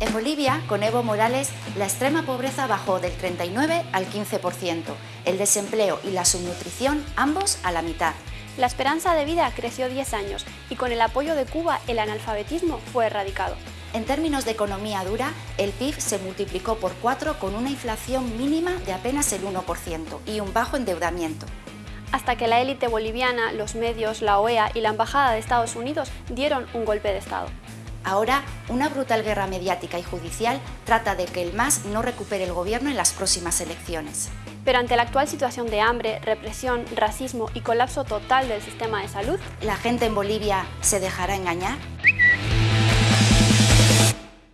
En Bolivia, con Evo Morales, la extrema pobreza bajó del 39 al 15%, el desempleo y la subnutrición ambos a la mitad. La esperanza de vida creció 10 años y con el apoyo de Cuba el analfabetismo fue erradicado. En términos de economía dura, el PIB se multiplicó por 4 con una inflación mínima de apenas el 1% y un bajo endeudamiento. Hasta que la élite boliviana, los medios, la OEA y la Embajada de Estados Unidos dieron un golpe de Estado. Ahora, una brutal guerra mediática y judicial trata de que el MAS no recupere el gobierno en las próximas elecciones. Pero ante la actual situación de hambre, represión, racismo y colapso total del sistema de salud, ¿la gente en Bolivia se dejará engañar?